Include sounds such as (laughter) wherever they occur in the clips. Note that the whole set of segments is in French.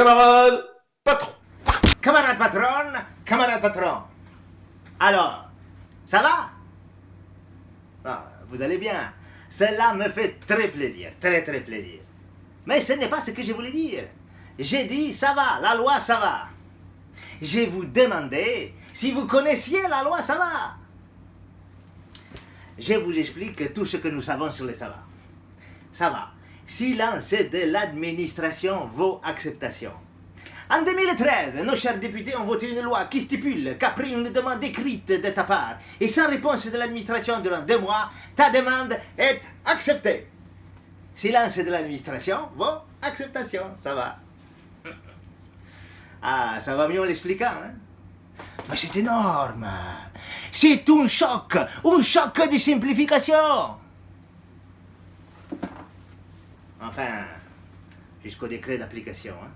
Camarade patron. Camarade patron, camarade patron. Alors, ça va? Ah, Vous allez bien? Cela me fait très plaisir, très très plaisir. Mais ce n'est pas ce que je voulais dire. J'ai dit ça va, la loi ça va. Je vous demandais si vous connaissiez la loi ça va. Je vous explique tout ce que nous savons sur le ça va. Ça va. Silence de l'administration vaut acceptation. En 2013, nos chers députés ont voté une loi qui stipule qu'après une demande écrite de ta part et sans réponse de l'administration durant deux mois, ta demande est acceptée. Silence de l'administration vaut acceptation, ça va. Ah, ça va mieux en l'expliquant, hein? Mais c'est énorme. C'est un choc, un choc de simplification. Enfin, jusqu'au décret d'application. Hein?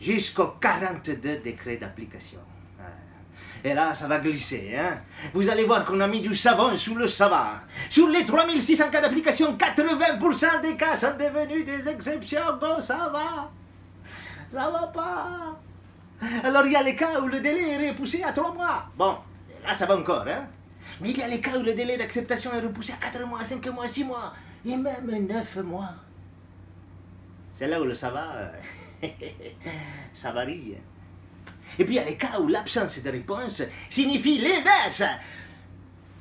Jusqu'au 42 décret d'application. Et là, ça va glisser. Hein? Vous allez voir qu'on a mis du savon sous le savon. Sur les 3600 cas d'application, 80% des cas sont devenus des exceptions. Bon, ça va. Ça va pas. Alors, il y a les cas où le délai est repoussé à 3 mois. Bon, là, ça va encore. Hein? Mais il y a les cas où le délai d'acceptation est repoussé à 4 mois, 5 mois, 6 mois et même neuf mois. C'est là où le ça va, ça varie. Et puis il y a les cas où l'absence de réponse signifie l'inverse.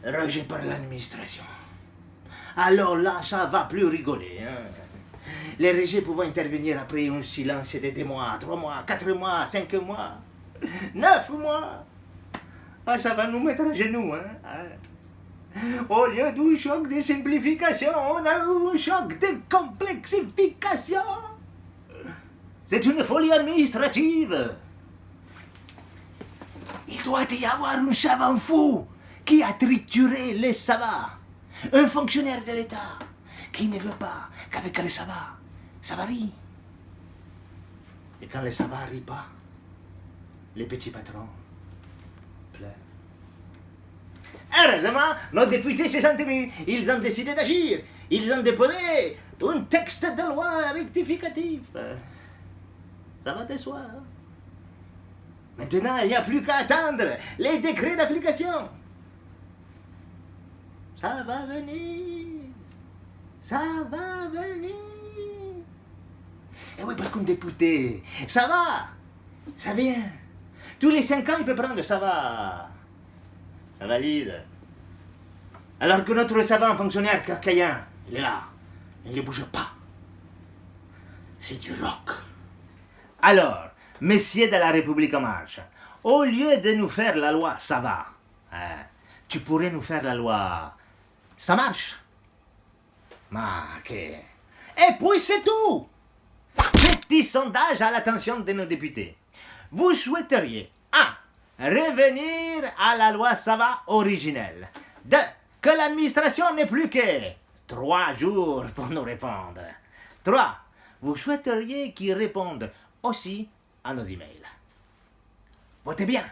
Rejet par l'administration. Alors là, ça va plus rigoler. Hein. Les rejets pouvant intervenir après un silence de deux mois, trois mois, quatre mois, cinq mois, neuf mois. Ah, ça va nous mettre à genoux. Hein. (laughs) Au lieu d'un choc de simplification, on a eu un choc de complexification. C'est une folie administrative. Il doit y avoir un savant fou qui a trituré les savants. Un fonctionnaire de l'État qui ne veut pas qu'avec les savants, ça varie. Et quand les savants rient pas, les petits patrons pleurent. Heureusement, nos députés se sont émus. Ils ont décidé d'agir. Ils ont déposé un texte de loi rectificatif. Ça va de soi. Maintenant, il n'y a plus qu'à attendre les décrets d'application. Ça va venir. Ça va venir. Et oui, parce qu'un député, ça va. Ça vient. Tous les cinq ans, il peut prendre ça va la valise. Alors que notre savant fonctionnaire cacaïen, il est là. Il ne bouge pas. C'est du rock. Alors, messieurs de la République en marche, au lieu de nous faire la loi ça va, hein, tu pourrais nous faire la loi ça marche. Ma que... Et puis c'est tout Petit sondage à l'attention de nos députés. Vous souhaiteriez, 1 revenir à la loi Sava originelle. Deux, que l'administration n'ait plus que trois jours pour nous répondre. Trois, vous souhaiteriez qu'ils répondent aussi à nos emails. Votez bien.